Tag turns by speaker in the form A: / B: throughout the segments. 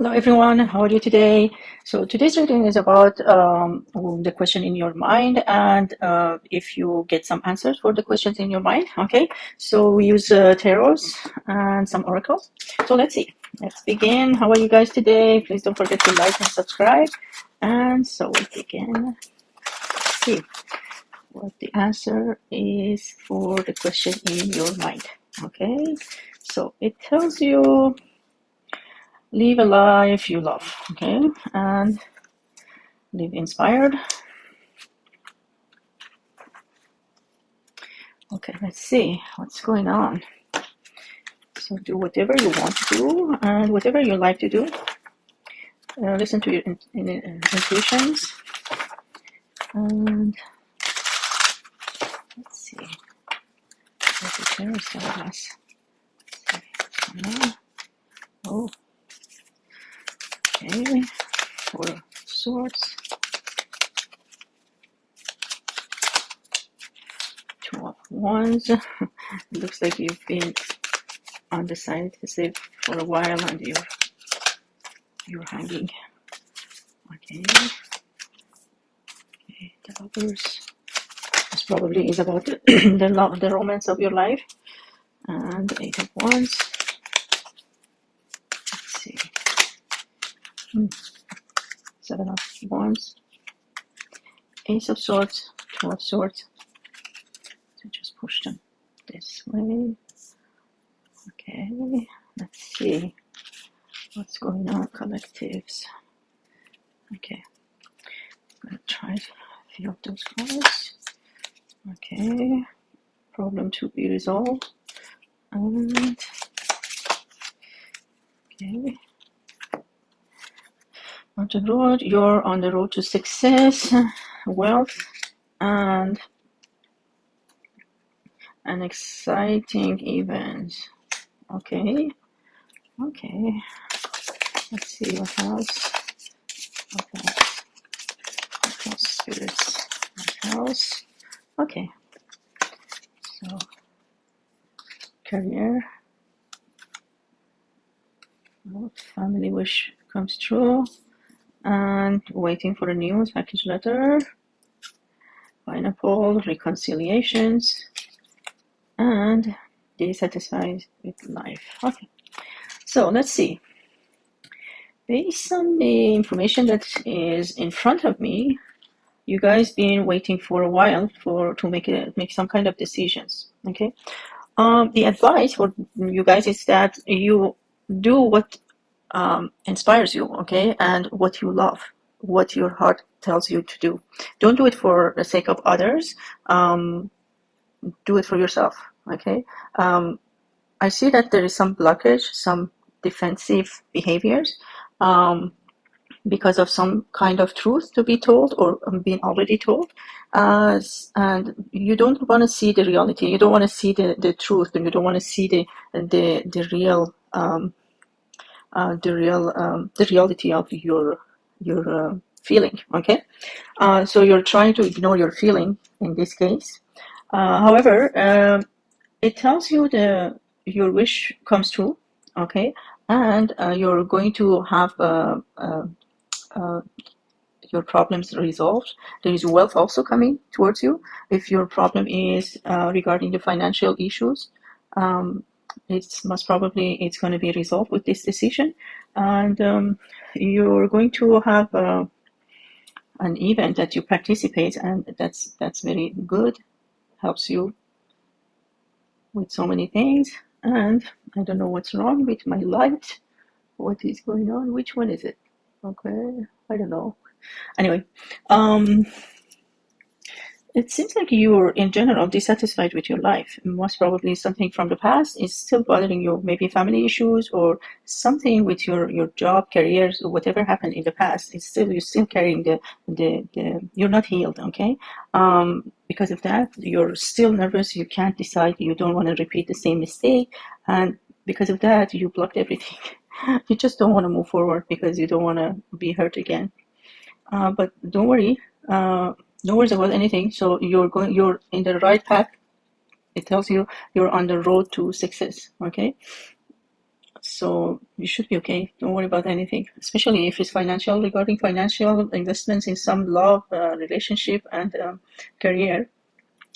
A: Hello everyone, how are you today? So today's reading is about um, the question in your mind and uh, if you get some answers for the questions in your mind, okay? So we use uh, and some oracles. So let's see, let's begin. How are you guys today? Please don't forget to like and subscribe. And so we begin. Let's see what the answer is for the question in your mind, okay? So it tells you live a life you love okay? And live inspired. Okay let's see what's going on. So do whatever you want to do and whatever you like to do. Uh, listen to your in, in, in, intuitions. And let's see. What the telling us oh Okay, four of swords. Two of wands. looks like you've been on the if for a while and you're you're hanging. Okay. Okay, the others. This probably is about the love, the romance of your life. And eight of wands. Hmm. Seven of Wands, Ace of Swords, Two of Swords. So just push them this way. Okay, let's see what's going on, collectives. Okay, I'm gonna try a few of those cards. Okay, problem to be resolved. And okay, on the road you're on the road to success wealth and an exciting event. Okay. Okay. Let's see what else. Else spirits what else? Okay. So career. Family wish comes true and waiting for a news package letter. Pineapple reconciliations and dissatisfied with life. Okay. So let's see. Based on the information that is in front of me you guys been waiting for a while for to make it make some kind of decisions okay? Um the advice for you guys is that you do what um, inspires you, okay, and what you love, what your heart tells you to do. Don't do it for the sake of others. Um, do it for yourself, okay. Um, I see that there is some blockage, some defensive behaviors um, because of some kind of truth to be told or being already told. Uh, and you don't want to see the reality. You don't want to see the, the truth, and you don't want to see the the the real um, uh, the real um, the reality of your your uh, feeling okay uh, so you're trying to ignore your feeling in this case uh, however um, it tells you the your wish comes true okay and uh, you're going to have uh, your problems resolved. There is wealth also coming towards you. If your problem is regarding the financial issues, um, it's most probably it's going to be resolved with this decision. And um, you're going to have uh, an event that you participate and that's that's very good. Helps you with so many things. And I don't know what's wrong with my light. What is going on? Which one is it? Okay I don't know. Anyway um it seems like you're in general dissatisfied with your life. Most probably something from the past is still bothering you, maybe family issues or something with your, your job, careers, or whatever happened in the past. It's still you're still carrying the the, the you're not healed, okay? Um, because of that, you're still nervous. You can't decide. You don't want to repeat the same mistake, and because of that, you blocked everything. you just don't want to move forward because you don't want to be hurt again. Uh, but don't worry. Uh, no worries about anything so you're going you're in the right path it tells you you're on the road to success okay so you should be okay. Don't worry about anything, especially if it's financial, regarding financial investments in some love, uh, relationship, and um, career.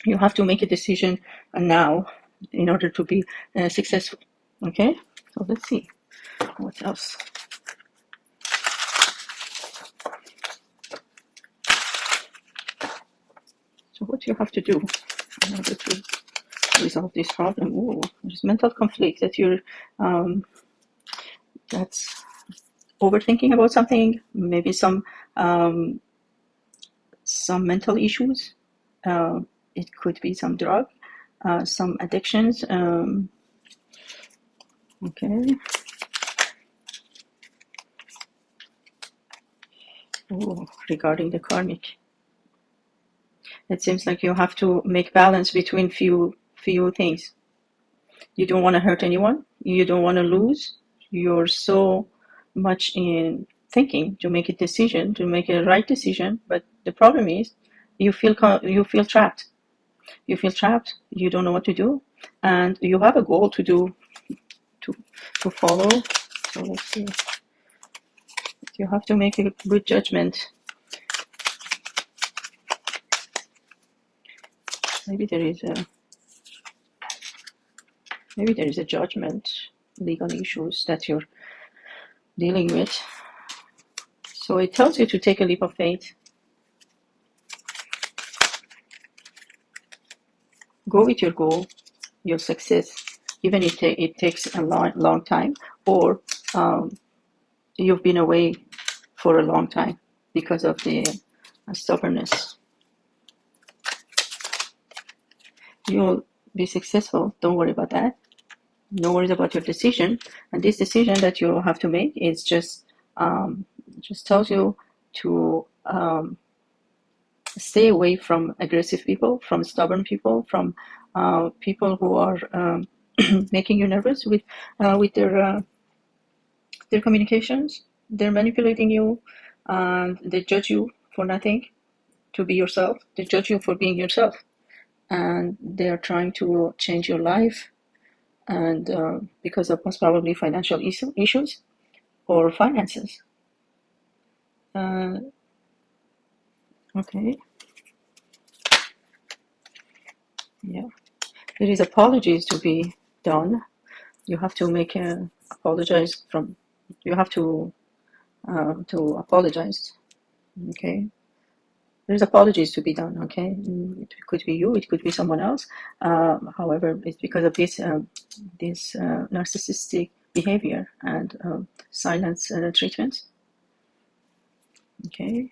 A: You have to make a decision now in order to be uh, successful. Okay, so let's see what else. So what do you have to do in order to resolve this problem? Ooh, there's mental conflict that you're um, that's overthinking about something, maybe some um, some mental issues. Uh, it could be some drug, uh, some addictions. Um, okay. Ooh, regarding the karmic, it seems like you have to make balance between few few things. You don't want to hurt anyone. You don't want to lose. You're so much in thinking to make a decision to make a right decision but the problem is you feel you feel trapped. You feel trapped. You don't know what to do. And you have a goal to do to to follow. So let's see. You have to make a good judgment maybe there is a maybe there is a judgment legal issues that you're dealing with. So it tells you to take a leap of faith. Go with your goal, your success, even if it takes a long, long time, or um, you've been away for a long time because of the uh, stubbornness. You'll be successful. Don't worry about that no worries about your decision. And this decision that you have to make is just um, just tells you to um, stay away from aggressive people, from stubborn people, from uh, people who are um, making you nervous with uh, with their uh, their communications. They're manipulating you, and they judge you for nothing. To be yourself, they judge you for being yourself, and they are trying to change your life and uh, because of most probably financial issue, issues or finances. Uh, okay. Yeah, there is apologies to be done. You have to make a apologize from. You have to uh, to apologize. Okay, there's apologies to be done okay? Mm, it could be you it could be someone else. Uh, however it's because of this uh, this uh, narcissistic behavior and um, silence uh, treatment. Okay.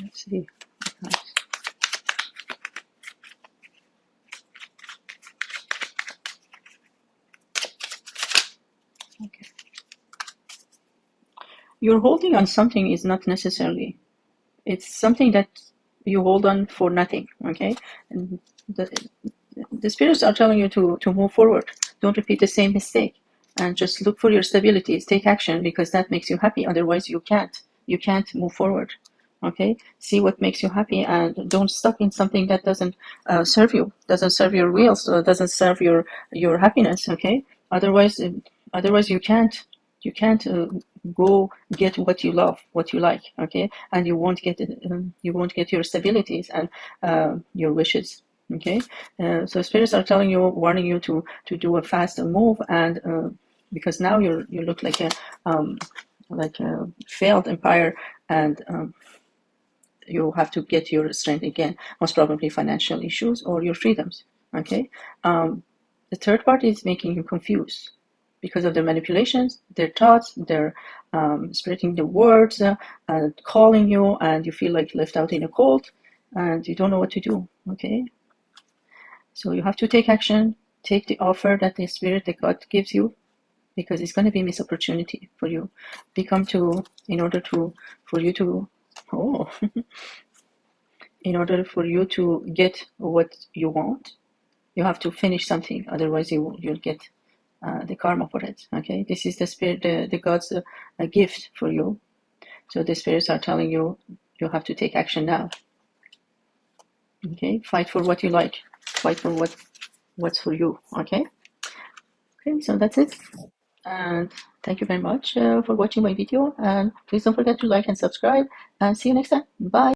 A: Let's see you're holding on something is not necessarily it's something that you hold on for nothing okay? And the, the spirits are telling you to to move forward. Don't repeat the same mistake and just look for your stabilities take action because that makes you happy. Otherwise you can't you can't move forward okay? See what makes you happy and don't stuck in something that doesn't uh, serve you doesn't serve your wheels or doesn't serve your your happiness okay? Otherwise otherwise you can't you can't uh, go get what you love what you like okay? And you won't get um, you won't get your stabilities and uh, your wishes okay? Uh, so spirits are telling you warning you to to do a fast move and uh, because now you you look like a um, like a failed empire and um, you have to get your strength again most probably financial issues or your freedoms okay? Um, the third part is making you confused because of their manipulations, their thoughts, their um, spreading the words, uh, and calling you, and you feel like left out in a cold, and you don't know what to do. Okay, so you have to take action. Take the offer that the spirit, that God gives you, because it's going to be a miss opportunity for you. Become to in order to for you to oh. in order for you to get what you want, you have to finish something. Otherwise, you you'll get uh, the karma for it. Okay, this is the spirit, the, the God's uh, gift for you. So the spirits are telling you you have to take action now. Okay, fight for what you like. fight for what what's for you. Okay. Okay. So that's it. And thank you very much uh, for watching my video. And please don't forget to like and subscribe. And see you next time. Bye.